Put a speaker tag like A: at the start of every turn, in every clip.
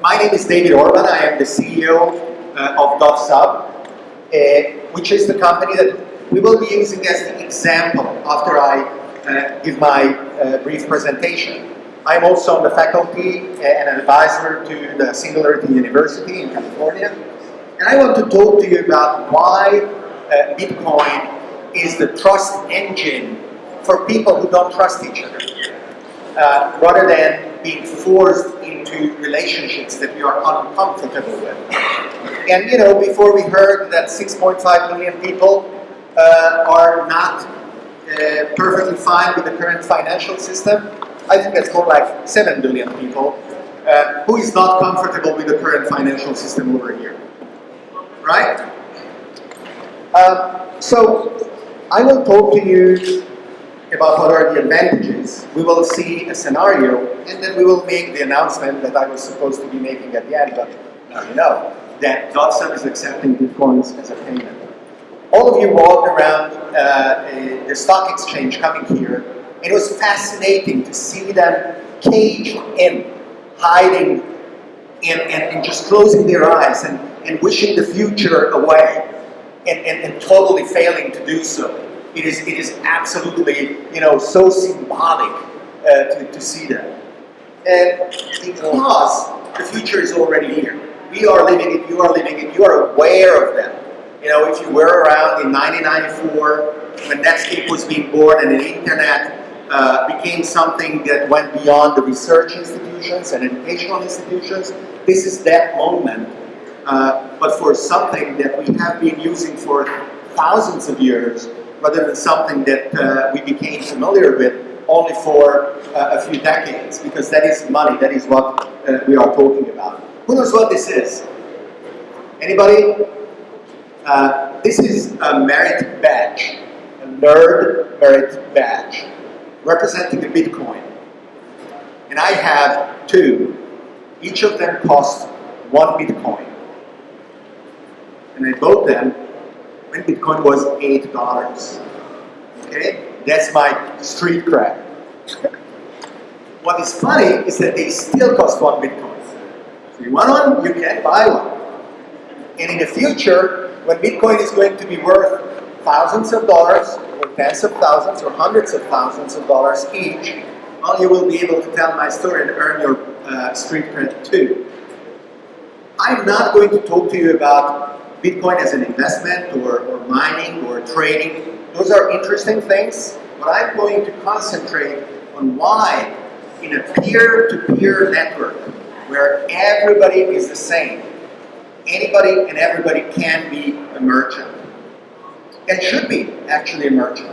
A: My name is David Orban. I am the CEO uh, of DotSub, uh, which is the company that we will be using as the example after I uh, give my uh, brief presentation. I'm also on the faculty and an advisor to the Singularity University in California. And I want to talk to you about why uh, Bitcoin is the trust engine for people who don't trust each other, uh, rather than being forced into relationships that we are uncomfortable with. And you know, before we heard that 6.5 million people uh, are not uh, perfectly fine with the current financial system, I think that's more like 7 billion people uh, who is not comfortable with the current financial system over here. Right? Um, so, I will talk to you about what are the advantages. We will see a scenario, and then we will make the announcement that I was supposed to be making at the end, but now you know that DotSub is accepting Bitcoins as a payment. All of you walked around uh, the stock exchange coming here. It was fascinating to see them caged in, hiding, and, and, and just closing their eyes and, and wishing the future away, and, and, and totally failing to do so. It is, it is absolutely, you know, so symbolic uh, to, to see that. And because the future is already here. We are living it, you are living it, you are aware of that. You know, if you were around in 1994 when Netscape was being born and the internet uh, became something that went beyond the research institutions and educational institutions, this is that moment. Uh, but for something that we have been using for thousands of years, rather than something that uh, we became familiar with only for uh, a few decades, because that is money, that is what uh, we are talking about. Who knows what this is? Anybody? Uh, this is a merit badge, a nerd merit badge, representing a Bitcoin. And I have two. Each of them costs one Bitcoin. And I bought them when Bitcoin was $8. Okay? That's my street cred. what is funny is that they still cost one Bitcoin. So you want one, you can buy one. And in the future, when Bitcoin is going to be worth thousands of dollars, or tens of thousands, or hundreds of thousands of dollars each, well, you will be able to tell my story and earn your uh, street cred too. I'm not going to talk to you about Bitcoin as an investment, or, or mining, or trading. Those are interesting things, but I'm going to concentrate on why in a peer-to-peer -peer network, where everybody is the same, anybody and everybody can be a merchant. And should be actually a merchant.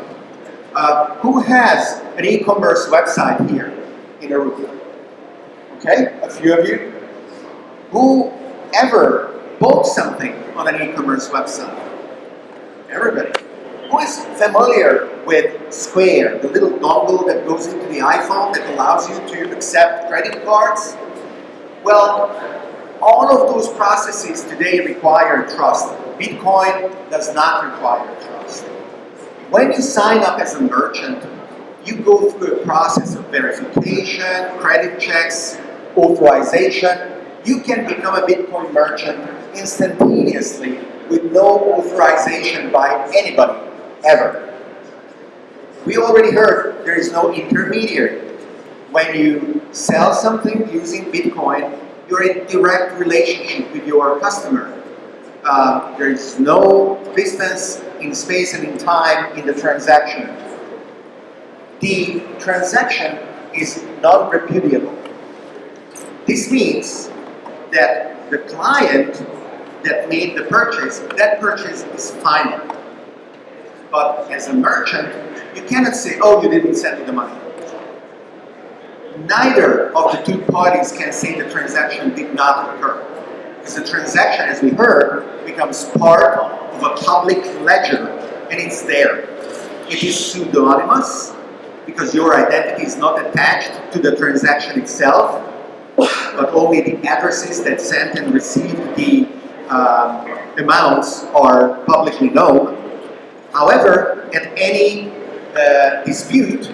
A: Uh, who has an e-commerce website here in a room? Okay, a few of you. Who ever bought something on an e-commerce website? Everybody. Who is familiar with Square, the little dongle that goes into the iPhone that allows you to accept credit cards? Well, all of those processes today require trust. Bitcoin does not require trust. When you sign up as a merchant, you go through a process of verification, credit checks, authorization. You can become a Bitcoin merchant instantaneously with no authorization by anybody, ever. We already heard there is no intermediary. When you sell something using Bitcoin, you're in direct relationship with your customer. Uh, there is no distance in space and in time in the transaction. The transaction is non-repudiable. This means that the client that made the purchase, that purchase is final. But as a merchant, you cannot say, oh, you didn't send me the money neither of the two parties can say the transaction did not occur. Because the transaction, as we heard, becomes part of a public ledger and it's there. It is pseudonymous because your identity is not attached to the transaction itself, but only the addresses that sent and received the uh, amounts are publicly known. However, at any uh, dispute,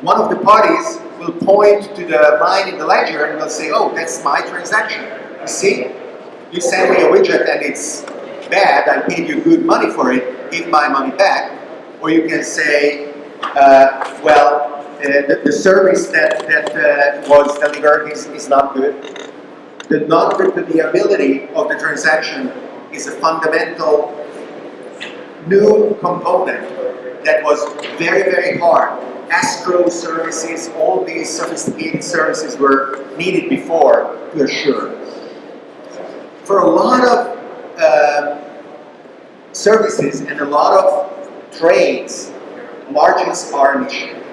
A: one of the parties will point to the line in the ledger and will say, oh, that's my transaction. You see, you send me a widget and it's bad, I paid you good money for it, give my money back. Or you can say, uh, well, the, the, service that, that uh, was delivered is, is not good. The non-repudiability of the transaction is a fundamental new component that was very, very hard. Escrow services, all these sophisticated services were needed before to assure. For a lot of uh, services and a lot of trades, margins are an issue.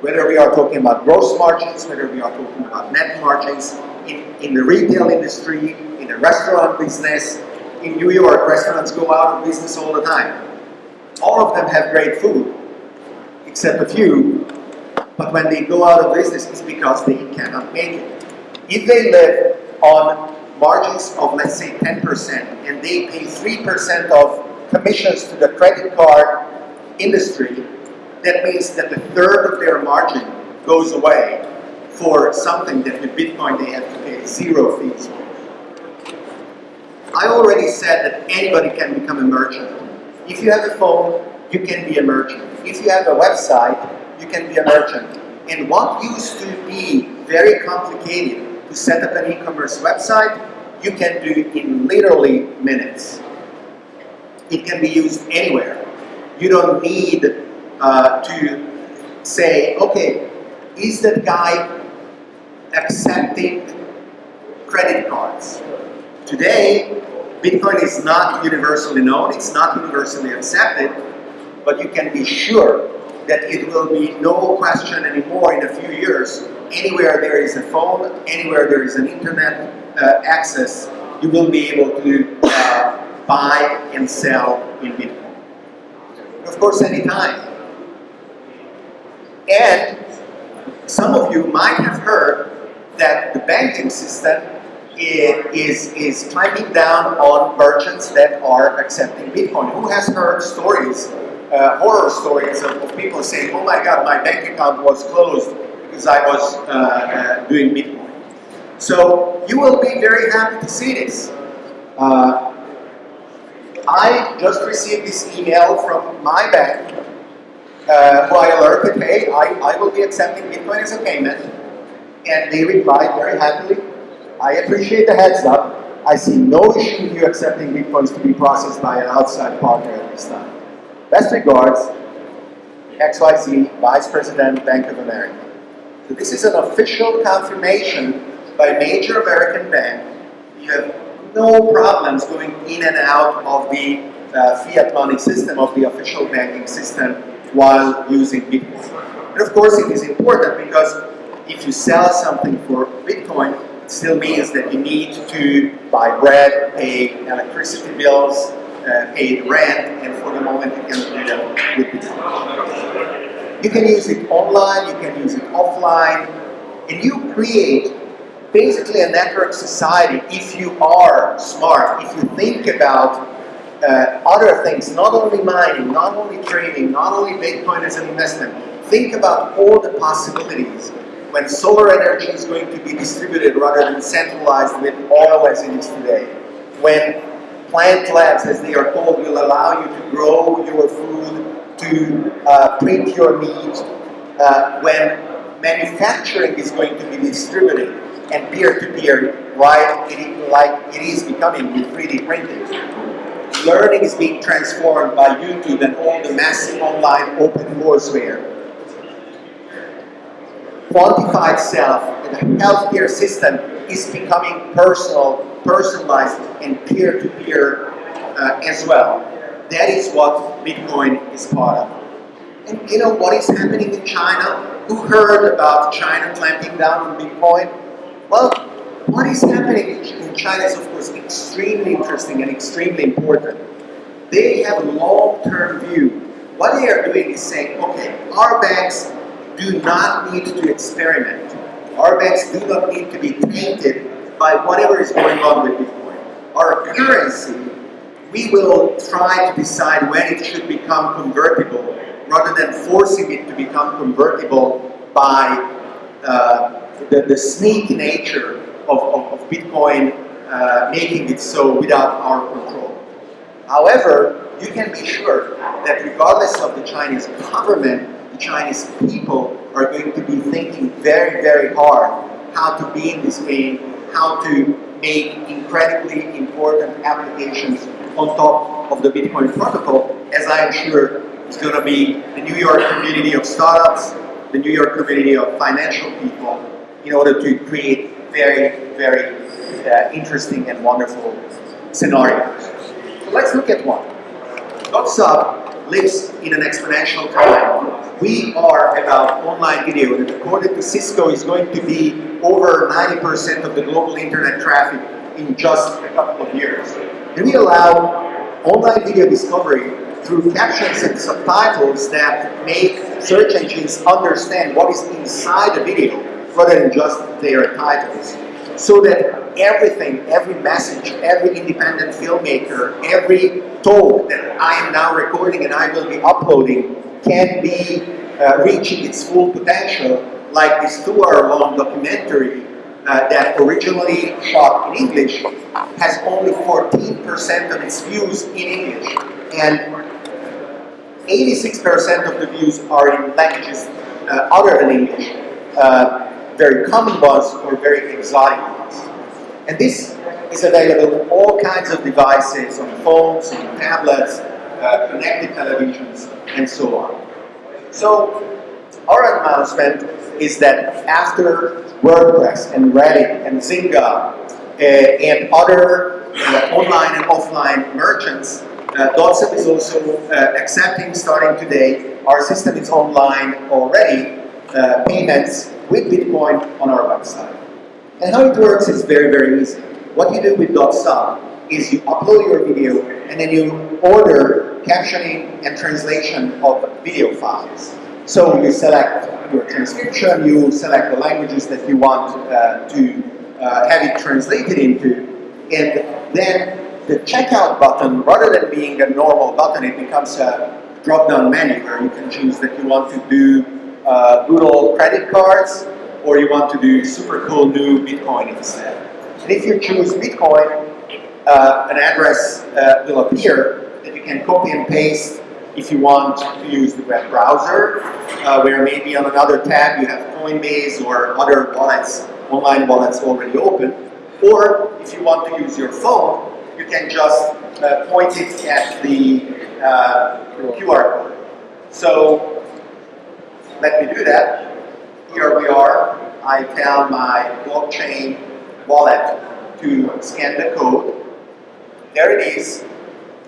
A: Whether we are talking about gross margins, whether we are talking about net margins, in, in the retail industry, in the restaurant business, in New York, restaurants go out of business all the time. All of them have great food, except a few, but when they go out of business, it's because they cannot make it. If they live on margins of, let's say, 10%, and they pay 3% of commissions to the credit card industry, that means that a third of their margin goes away for something that with Bitcoin they have to pay zero fees for. I already said that anybody can become a merchant. If you have a phone, you can be a merchant. If you have a website, you can be a merchant. And what used to be very complicated to set up an e-commerce website, you can do in literally minutes. It can be used anywhere. You don't need uh, to say, okay, is that guy accepting credit cards? Today, Bitcoin is not universally known, it's not universally accepted, but you can be sure that it will be no question anymore in a few years. Anywhere there is a phone, anywhere there is an internet uh, access, you will be able to uh, buy and sell in Bitcoin. Of course, anytime. And some of you might have heard that the banking system is, is clamping down on merchants that are accepting Bitcoin. Who has heard stories, uh, horror stories of, of, people saying, oh my god, my bank account was closed because I was uh, uh, doing Bitcoin. So you will be very happy to see this. Uh, I just received this email from my bank uh, who I alerted, hey, I, I will be accepting Bitcoin as a payment. And they replied very happily, I appreciate the heads up. I see no issue with you accepting Bitcoins to be processed by an outside partner at this time. Best regards, XYZ, Vice President, Bank of America. So this is an official confirmation by a major American bank. You have no problems going in and out of the uh, fiat money system, of the official banking system, while using Bitcoin. And of course it is important because if you sell something for Bitcoin, it still means that you need to buy bread, pay electricity bills, uh, pay rent, and for the moment you can do that with Bitcoin. You can use it online, you can use it offline, and you create basically a network society if you are smart, if you think about uh, other things, not only mining, not only trading, not only Bitcoin as an investment, think about all the possibilities when solar energy is going to be distributed rather than centralized with oil as it is today. When plant labs, as they are called, will allow you to grow your food, to uh, print your meat, uh, when manufacturing is going to be distributed and peer-to-peer, -peer, right, it, like it is becoming with 3D printing. Learning is being transformed by YouTube and all the massive online open courseware quantified self and the healthcare system is becoming personal, personalized, and peer-to-peer -peer, uh, as well. That is what Bitcoin is part of. And you know what is happening in China? Who heard about China clamping down on Bitcoin? Well, what is happening in China is of course extremely interesting and extremely important. They have a long-term view. What they are doing is saying, okay, our banks do not need to experiment. Our banks do not need to be tainted by whatever is going on with Bitcoin. Our currency, we will try to decide when it should become convertible rather than forcing it to become convertible by uh, the, the sneaky nature of, of, of Bitcoin uh, making it so without our control. However, you can be sure that regardless of the Chinese government, the Chinese people are going to be thinking very, very hard how to be in this game, how to make incredibly important applications on top of the Bitcoin protocol, as I am sure is going to be the New York community of startups, the New York community of financial people, in order to create very, very uh, interesting and wonderful scenarios. So let's look at one. DotSub lives in an exponential time. We are about online video, and according to Cisco, is going to be over 90% of the global internet traffic in just a couple of years. And we allow online video discovery through captions and subtitles that make search engines understand what is inside the video rather than just their titles. So that everything, every message, every independent filmmaker, every talk that I am now recording and I will be uploading can be uh, reaching its full potential like this two-hour-long documentary uh, that originally shot in English has only 14% of its views in English and 86% of the views are in languages uh, other than English, uh, very common ones or very exotic ones. And this is available on all kinds of devices, on phones, on tablets, uh, connected televisions, and so on. So our announcement is that after WordPress and Reddit and Zynga uh, and other uh, online and offline merchants uh, is also uh, accepting, starting today, our system is online already, uh, payments with Bitcoin on our website. And how it works is very, very easy. What you do with DotSub is you upload your video and then you order captioning and translation of video files. So you select your transcription, you select the languages that you want uh, to uh, have it translated into, and then the checkout button, rather than being a normal button, it becomes a drop-down menu where you can choose that you want to do uh, good old credit cards or you want to do super cool new Bitcoin instead. And if you choose Bitcoin, uh, an address uh, will appear that you can copy and paste if you want to use the web browser, uh, where maybe on another tab you have Coinbase or other wallets, online wallets already open. Or if you want to use your phone, you can just uh, point it at the uh, QR code. So let me do that. Here we are. I tell my blockchain wallet to scan the code. There it is.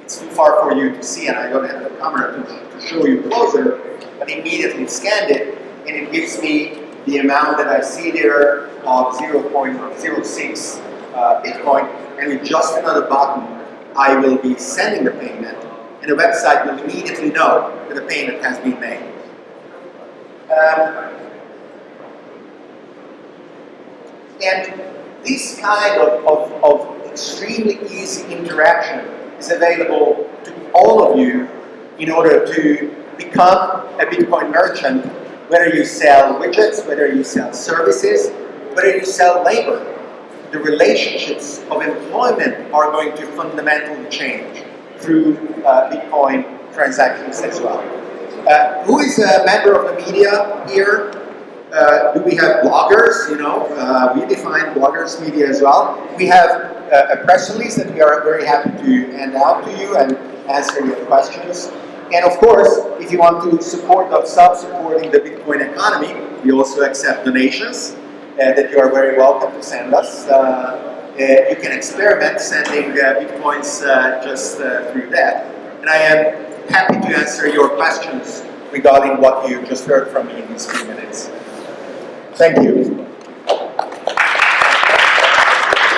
A: It's too far for you to see and I don't have the camera to, to show you closer, but immediately scanned it and it gives me the amount that I see there of 0.06 uh, Bitcoin and with just another button, I will be sending the payment, and the website will immediately know that the payment has been made. Um, and this kind of, of, of extremely easy interaction is available to all of you in order to become a Bitcoin merchant, whether you sell widgets, whether you sell services, whether you sell labor the relationships of employment are going to fundamentally change through uh, Bitcoin transactions as well. Uh, who is a member of the media here? Uh, do we have bloggers? You know, uh, we define bloggers media as well. We have uh, a press release that we are very happy to hand out to you and answer your questions. And of course, if you want to support DotSub supporting the Bitcoin economy, we also accept donations. Uh, that you are very welcome to send us. Uh, you can experiment sending bitcoins just through that. And I am happy to answer your questions regarding what you just heard from me in these few minutes. Thank you.